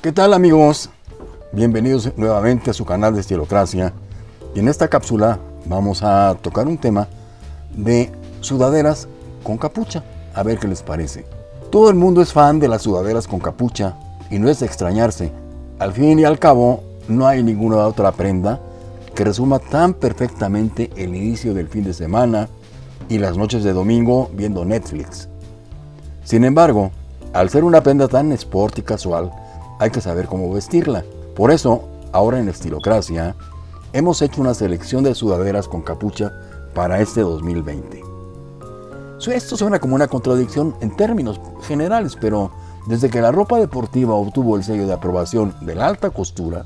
¿Qué tal amigos? Bienvenidos nuevamente a su canal de Estilocracia y en esta cápsula vamos a tocar un tema de sudaderas con capucha, a ver qué les parece. Todo el mundo es fan de las sudaderas con capucha y no es de extrañarse. Al fin y al cabo, no hay ninguna otra prenda que resuma tan perfectamente el inicio del fin de semana y las noches de domingo viendo Netflix. Sin embargo, al ser una prenda tan sport y casual, hay que saber cómo vestirla. Por eso, ahora en Estilocracia, hemos hecho una selección de sudaderas con capucha para este 2020. Esto suena como una contradicción en términos generales, pero desde que la ropa deportiva obtuvo el sello de aprobación de la alta costura,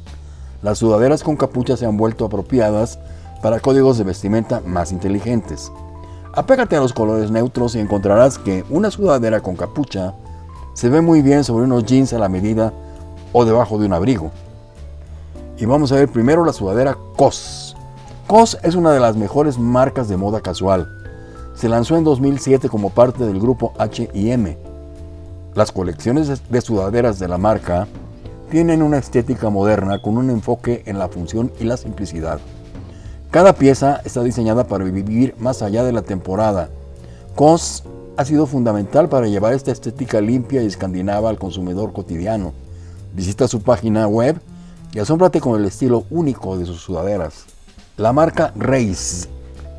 las sudaderas con capucha se han vuelto apropiadas para códigos de vestimenta más inteligentes. Apégate a los colores neutros y encontrarás que una sudadera con capucha se ve muy bien sobre unos jeans a la medida o debajo de un abrigo. Y vamos a ver primero la sudadera COS. COS es una de las mejores marcas de moda casual. Se lanzó en 2007 como parte del grupo H&M. Las colecciones de sudaderas de la marca tienen una estética moderna con un enfoque en la función y la simplicidad. Cada pieza está diseñada para vivir más allá de la temporada. COS ha sido fundamental para llevar esta estética limpia y escandinava al consumidor cotidiano. Visita su página web y asómbrate con el estilo único de sus sudaderas. La marca Reis.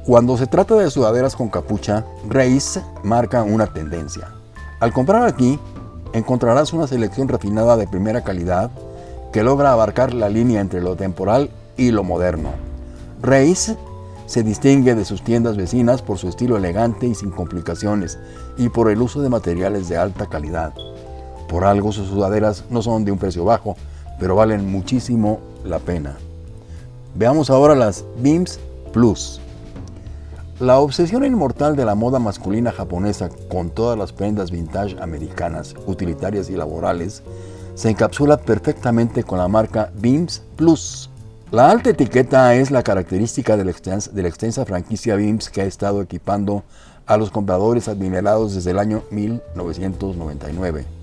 Cuando se trata de sudaderas con capucha, Reis marca una tendencia. Al comprar aquí, encontrarás una selección refinada de primera calidad que logra abarcar la línea entre lo temporal y lo moderno. Reis se distingue de sus tiendas vecinas por su estilo elegante y sin complicaciones y por el uso de materiales de alta calidad. Por algo sus sudaderas no son de un precio bajo, pero valen muchísimo la pena. Veamos ahora las Beams Plus. La obsesión inmortal de la moda masculina japonesa con todas las prendas vintage americanas, utilitarias y laborales, se encapsula perfectamente con la marca Beams Plus. La alta etiqueta es la característica de la, extensa, franquicia Beams que ha estado equipando a los compradores admirados desde el año 1999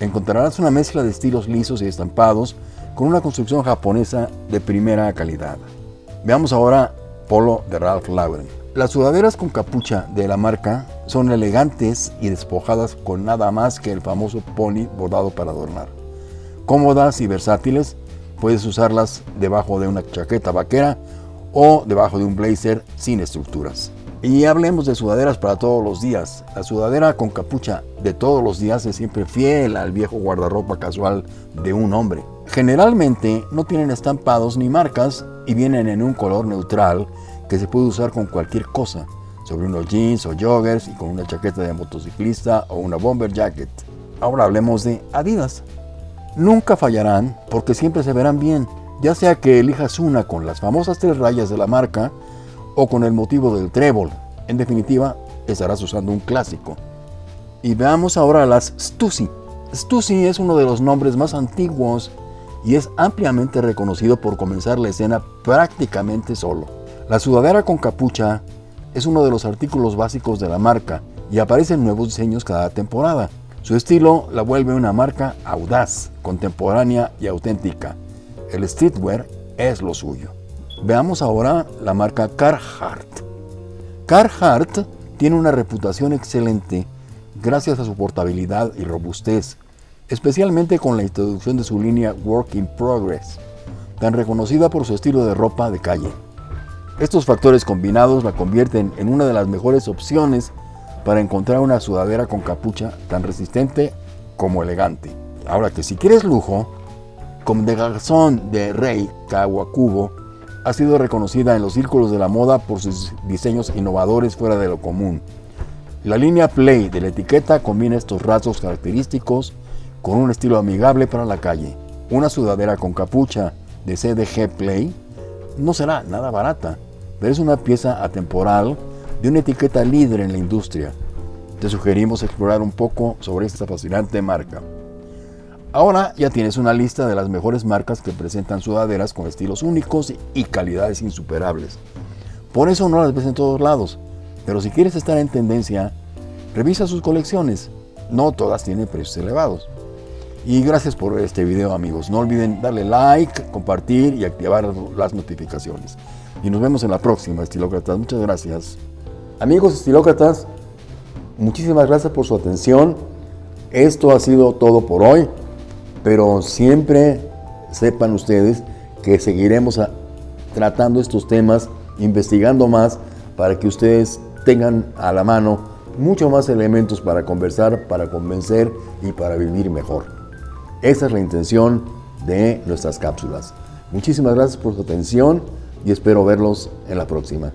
encontrarás una mezcla de estilos lisos y estampados con una construcción japonesa de primera calidad. Veamos ahora Polo de Ralph Lauren. Las sudaderas con capucha de la marca son elegantes y despojadas con nada más que el famoso pony bordado para adornar. Cómodas y versátiles, puedes usarlas debajo de una chaqueta vaquera o debajo de un blazer sin estructuras. Y hablemos de sudaderas para todos los días. La sudadera con capucha de todos los días es siempre fiel al viejo guardarropa casual de un hombre. Generalmente no tienen estampados ni marcas y vienen en un color neutral que se puede usar con cualquier cosa, sobre unos jeans o joggers y con una chaqueta de motociclista o una bomber jacket. Ahora hablemos de Adidas. Nunca fallarán porque siempre se verán bien, ya sea que elijas una con las famosas tres rayas de la marca o con el motivo del trébol. En definitiva, estarás usando un clásico. Y veamos ahora las Stussy. Stussy es uno de los nombres más antiguos y es ampliamente reconocido por comenzar la escena prácticamente solo. La sudadera con capucha es uno de los artículos básicos de la marca y aparecen nuevos diseños cada temporada. Su estilo la vuelve una marca audaz, contemporánea y auténtica. El streetwear es lo suyo. Veamos ahora la marca Carhartt. Carhartt tiene una reputación excelente gracias a su portabilidad y robustez, especialmente con la introducción de su línea Work in Progress, tan reconocida por su estilo de ropa de calle. Estos factores combinados la convierten en una de las mejores opciones para encontrar una sudadera con capucha tan resistente como elegante. Ahora que si quieres lujo, como de Garzón de Rey Kawakubo ha sido reconocida en los círculos de la moda por sus diseños innovadores fuera de lo común. La línea Play de la etiqueta combina estos rasgos característicos con un estilo amigable para la calle. Una sudadera con capucha de CDG Play no será nada barata, pero es una pieza atemporal de una etiqueta líder en la industria. Te sugerimos explorar un poco sobre esta fascinante marca. Ahora ya tienes una lista de las mejores marcas que presentan sudaderas con estilos únicos y calidades insuperables. Por eso no las ves en todos lados, pero si quieres estar en tendencia, revisa sus colecciones. No todas tienen precios elevados. Y gracias por este video amigos. No olviden darle like, compartir y activar las notificaciones. Y nos vemos en la próxima, estilócratas. Muchas gracias. Amigos estilócratas, muchísimas gracias por su atención. Esto ha sido todo por hoy, pero siempre sepan ustedes que seguiremos tratando estos temas, investigando más para que ustedes tengan a la mano mucho más elementos para conversar, para convencer y para vivir mejor. Esa es la intención de nuestras cápsulas. Muchísimas gracias por su atención y espero verlos en la próxima.